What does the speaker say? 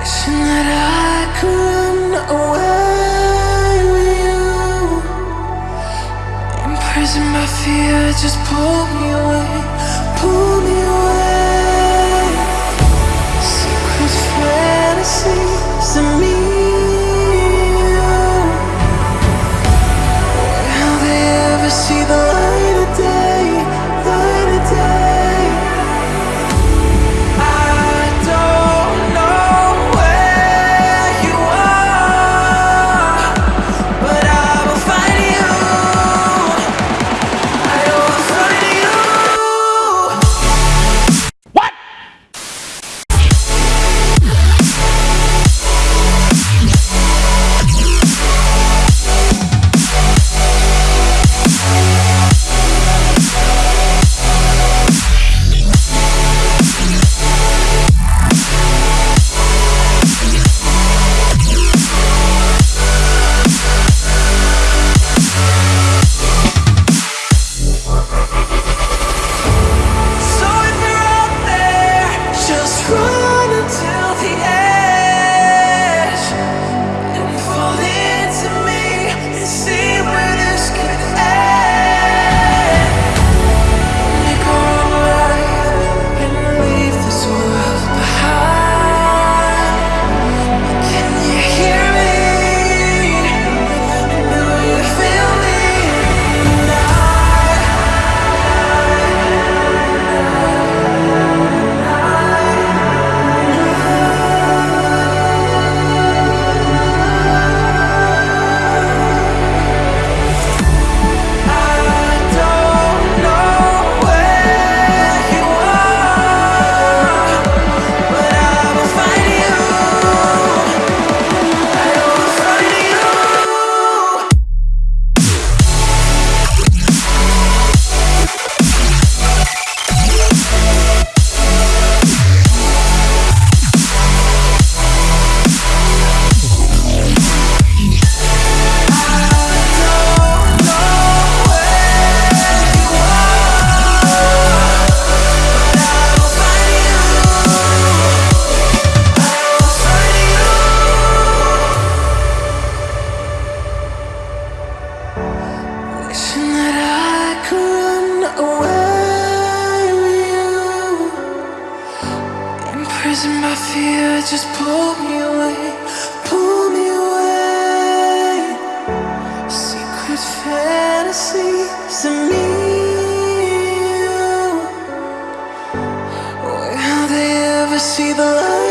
Wishing that I could run away with you Imprisoned by fear, just pull me away, pull me away. Wishing that I could run away with you. Imprisoned by fear, just pull me away Pull me away. Secret fantasies of me and you. Where they ever see the light?